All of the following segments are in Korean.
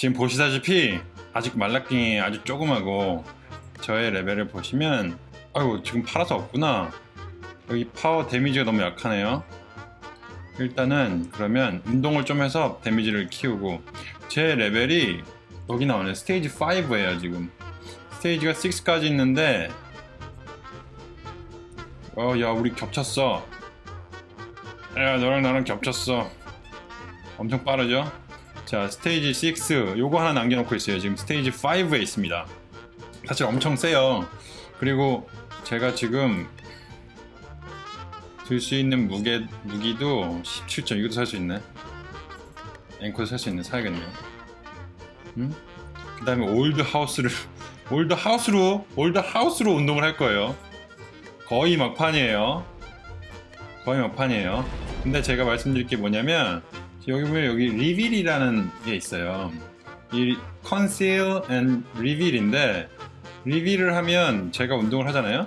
지금 보시다시피 아직 말라킹이 아주 조그마고 저의 레벨을 보시면 아유 지금 팔아서 없구나. 여기 파워 데미지가 너무 약하네요. 일단은 그러면 운동을 좀 해서 데미지를 키우고 제 레벨이 여기 나오네. 스테이지 5에요 지금. 스테이지가 6까지 있는데 어 야 우리 겹쳤어. 야 너랑 나랑 겹쳤어. 엄청 빠르죠 자 스테이지 6 요거 하나 남겨놓고 있어요. 지금 스테이지 5에 있습니다. 사실 엄청 세요. 그리고 제가 지금 들 수 있는 무게 무기도 17점. 이것도 살 수 있네. 앵커도 살 수 있네. 사야겠네요. 음? 그 다음에 old house를 old house로 old house로 운동을 할 거예요. 거의 막판이에요. 거의 막판이에요. 근데 제가 말씀드릴 게 뭐냐면 여기 보면 여기 reveal이라는 게 있어요. 이 conceal and reveal인데 reveal을 하면 제가 운동을 하잖아요?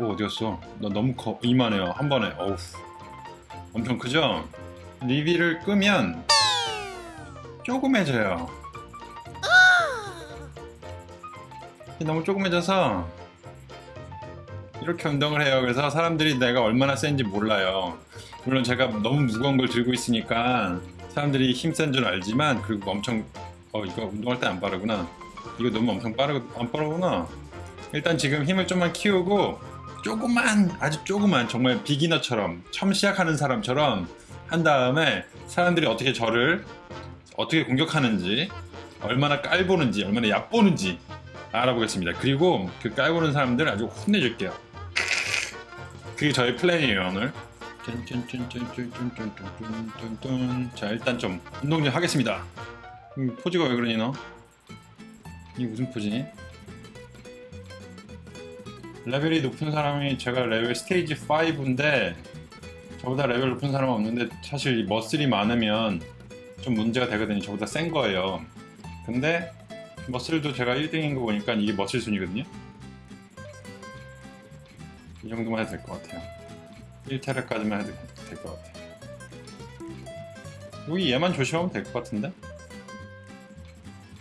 오 어디갔어? 나 너무 커 이만해요. 한 번에. 어우. 엄청 크죠? reveal을 끄면 조그매져요. 너무 조그매져서 이렇게 운동을 해요. 그래서 사람들이 내가 얼마나 센지 몰라요 물론 제가 너무 무거운 걸 들고 있으니까 사람들이 힘센 줄 알지만 그리고 엄청 어 이거 운동할 때 안 빠르구나. 이거 너무 엄청 빠르 안 빠르구나. 일단 지금 힘을 좀만 키우고 조금만 아주 조금만 정말 비기너처럼 처음 시작하는 사람처럼 한 다음에 사람들이 어떻게 저를 어떻게 공격하는지 얼마나 깔보는지 얼마나 얕보는지 알아보겠습니다. 그리고 그 깔보는 사람들 아주 혼내줄게요. 그게 저의 플랜이에요 오늘 자 일단 좀 운동 좀 하겠습니다. 음, 포즈가 왜 그러니 너? 이 무슨 포즈니? 레벨이 높은 사람이 제가 레벨 스테이지 5인데 저보다 레벨 높은 사람은 없는데 사실 muscle이 많으면 좀 문제가 되거든요. 저보다 센 거예요. 근데 머슬도 제가 1등인 거 보니까 이게 머슬 순이거든요. 이 정도만 해도 될 것 같아요. 1테라까지만 해도 될 것 같아요. 여기 얘만 조심하면 될 것 같은데?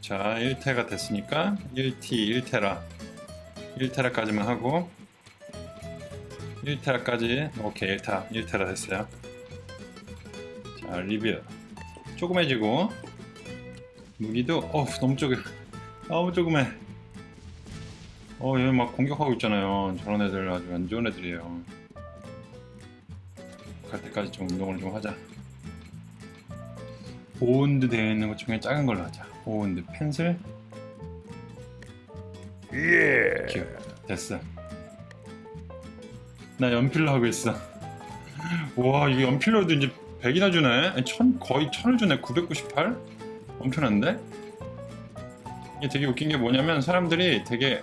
자 1테가 됐으니까 1T 1테라. 1테라까지만 하고 1테라까지 오케이 1타. 1테라 됐어요. 자 리뷰 조그매지고 무기도 어우 너무 조금 너무 조그매. 어 얘 막 공격하고 있잖아요. 저런 애들 아주 안 좋은 애들이에요. 갈 때까지 좀 운동을 좀 하자. 보온드 되어 있는 것 중에 작은 걸로 하자. 보온드 펜슬. 예. 큐 됐어. 나 연필로 하고 있어. 와 이게 연필로도 이제 100이나 주네. 아니, 천, 거의 1000을 주네. 998? 엄청난데? 이게 되게 웃긴 게 뭐냐면 사람들이 되게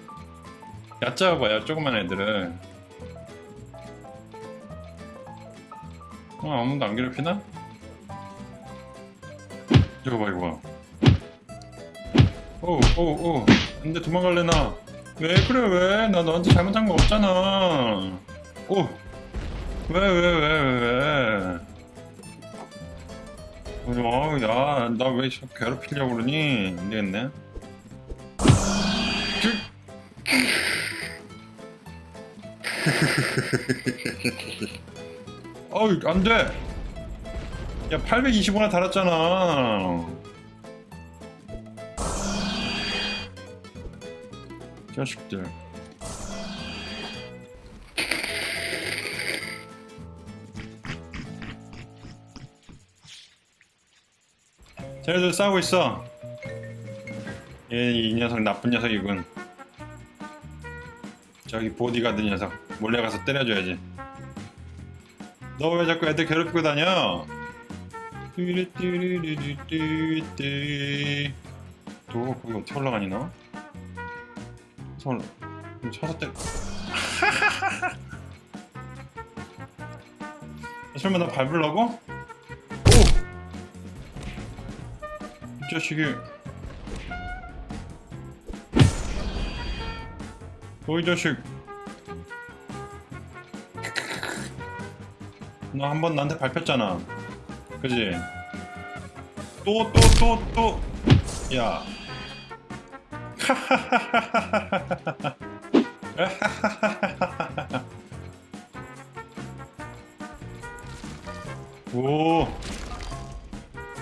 얕잡아 봐요 조그만 애들을 어 아무도 안 괴롭히나? 이거 봐 이거 봐. 오오오. 근데 도망갈래 나? 왜 그래 왜? 나 너한테 잘못한 거 없잖아. 오. 왜 왜 왜왜 어, 야, 나 왜 괴롭히려고 그러니? 안 되겠네. 어이, 안 돼! 야, 825나 달았잖아. 자식들. 쟤네들 싸우고 있어. 얘, 이 녀석 나쁜 녀석이군. 저기 보디가드 녀석 몰래 가서 때려줘야지. 너 왜 자꾸 애들 괴롭히고 다녀? 뚜루뚜루루뚜뚜. 또 거기 어떻게 올라가니 너? 손 쳐서 때. 설마 나 밟으려고? 오! 이 자식이 너이 자식 너 한 번 나한테 밟혔잖아 그지? 또 또 또 또 야. 오.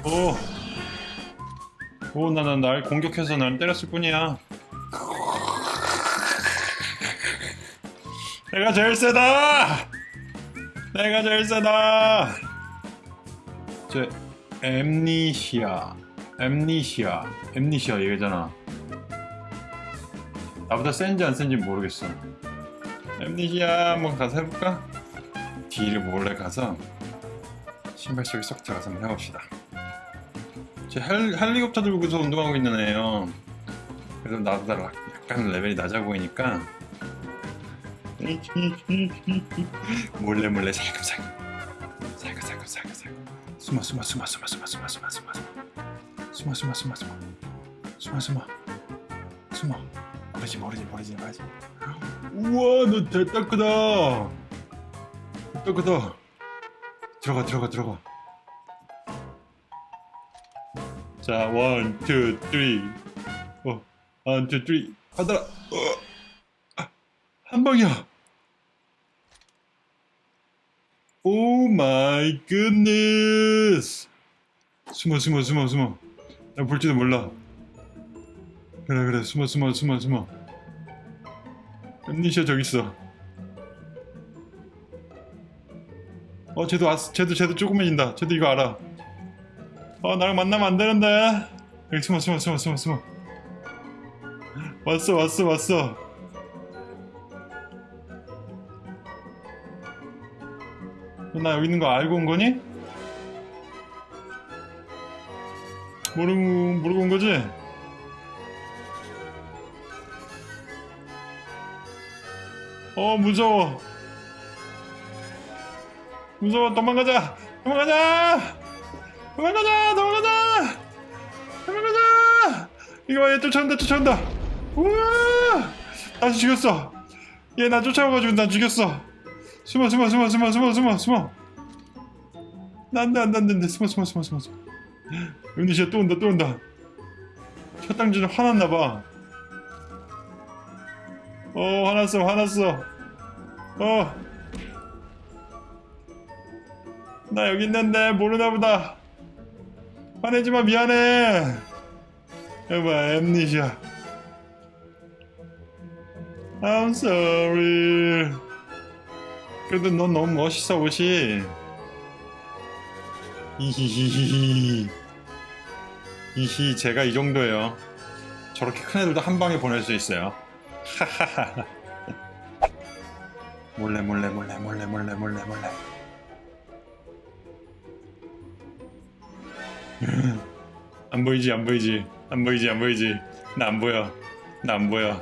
오. 오, 나, 나, 날 공격해서 날 때렸을 뿐이야. 내가 제일 세다! 내가 제일 세다! 제, 엠니시아. 엠니시아. 엠니시아 얘기잖아. 나보다 센지 안 센지 모르겠어. 엠니시아 한번 가서 해볼까? 뒤를 몰래 가서 신발 속에 쏙 들어가서 한번 해봅시다. 제 헬, 헬리콥터 들고서 운동하고 있는 애예요. 그래서 나보다 락- 약간 레벨이 낮아 보이니까 몰래 몰래 살금살금. 살금살금 살금살금. 숨어 숨어 숨어 숨어 숨어 숨어 숨어 숨어. 숨어 숨어 숨어 숨어. 숨어 숨어. 숨어. 모르지 모르지 모르지 모르지. 우와 너 됐다 크다. 됐다 크다. 들어가 들어가 들어가. 자, one, two, three. 어, one, two, three. 하더라. 어, 아, 한 방이야. oh my goodness. 숨어, 숨어, 숨어, 숨어. 나 볼지도 몰라. 그래, 그래. 숨어, 숨어, 숨어, 숨어. 엠니시아 저기 있어. 어, 쟤도 왔, 쟤도, 쟤도 조그매진다. 쟤도 이거 알아. 어 나랑 만나면 안 되는데 여기 숨어 숨어 숨어 숨어 숨어 왔어 왔어 왔어 나 여기 있는 거 알고 온 거니? 모르고 모르고 온 거지? 어 무서워. 무서워. 도망가자. 도망가자. 도망가자. 도망가자. 도망가자. 이거 봐얘 쫓아온다 쫓아온다. 우와! 다시 죽였어. 얘 나 쫓아와가지고 나 죽였어 숨어 숨어 숨어 숨어 숨어 숨어 숨어. 안돼 안돼 안돼 숨어 숨어 숨어 숨어 은희씨야 또 온다 또 온다. 첫 당진은 화났나봐. 어 화났어 화났어. 어. 나 여기 있는데 모르나 보다. 화내지마 미안해. 여봐 엠니시아 I'm sorry 그래도 넌 너무 멋있어 옷이. 히히히히. 이히 제가 이 정도예요. 저렇게 큰 애들도 한 방에 보낼 수 있어요. 하하하. 몰래 몰래 몰래 몰래 몰래 몰래 몰래. 안 보이지 안 보이지. 안 보이지 안 보이지. 나 안 보여. 나 안 보여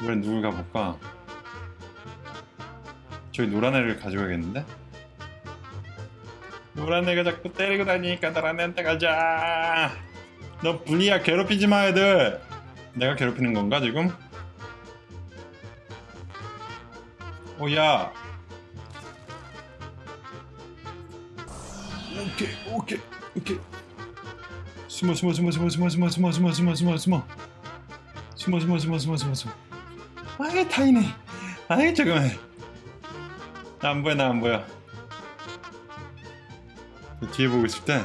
이번엔 누굴 가볼까? 저기 노란 애를 가져가겠는데? 노란 애가 자꾸 때리고 다니니까 노란 애한테 가자 너 분이야 괴롭히지 마 애들 내가 괴롭히는 건가 지금? 오야 오케이 오케이 오케이 숨어 숨어 숨어 숨어 숨어 숨어 숨어 숨어 숨어 숨어 숨어 숨어 숨어 숨어 숨어 숨어 숨어 아이 타이네. 아이 잠깐만. 나안 보여 나 안 보여. 뒤에 보고 있을 때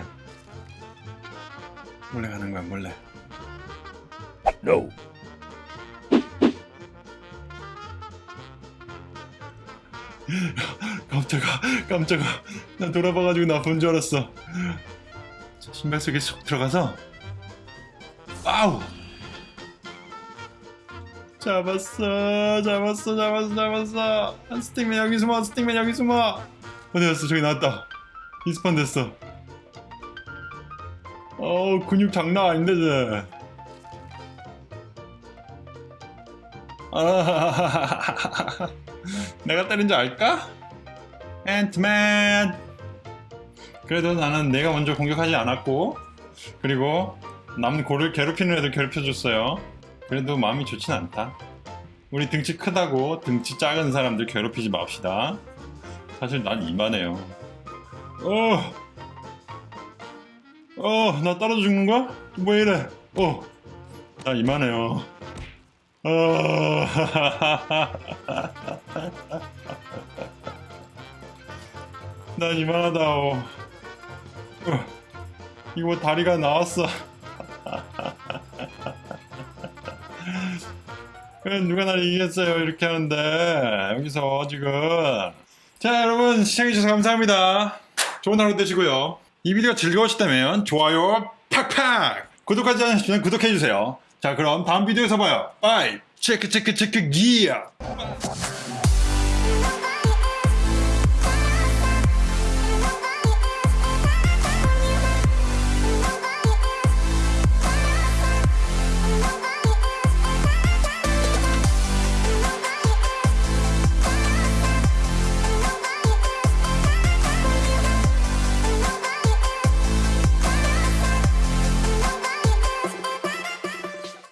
몰래 가는 거야 몰래. No. 깜짝아 깜짝아. 나 돌아봐가지고 나 본 줄 알았어. 자, 신발 속에 쏙 들어가서 아우 잡았어 잡았어 잡았어 잡았어. 한 stickman 여기 숨어 stickman 여기 숨어. 어디 갔어? 저기 나왔다. respawn 됐어. 어우 근육 장난 아닌데 쟤. 아, 내가 때린 줄 알까? 앤트맨 그래도 나는 내가 먼저 공격하지 않았고 그리고 남 고를 괴롭히는 애들 괴롭혀줬어요 그래도 마음이 좋진 않다 우리 등치 크다고 등치 작은 사람들 괴롭히지 맙시다 사실 난 이만해요 어, 어, 나 떨어져 죽는 거야? 뭐 이래? 어, 나 이만해요. 어, 난 이만하다오. 어, 이거 다리가 나왔어. 누가 날 이기겠어요? 이렇게 하는데. 여기서 지금. 자 여러분 시청해주셔서 감사합니다. 좋은 하루 되시고요. 이 비디오가 즐거우셨다면 좋아요 팍팍! 구독하지 않으시면 구독해주세요. 자 그럼 다음 비디오에서 봐요. 빠이 체크 체크 체크 기어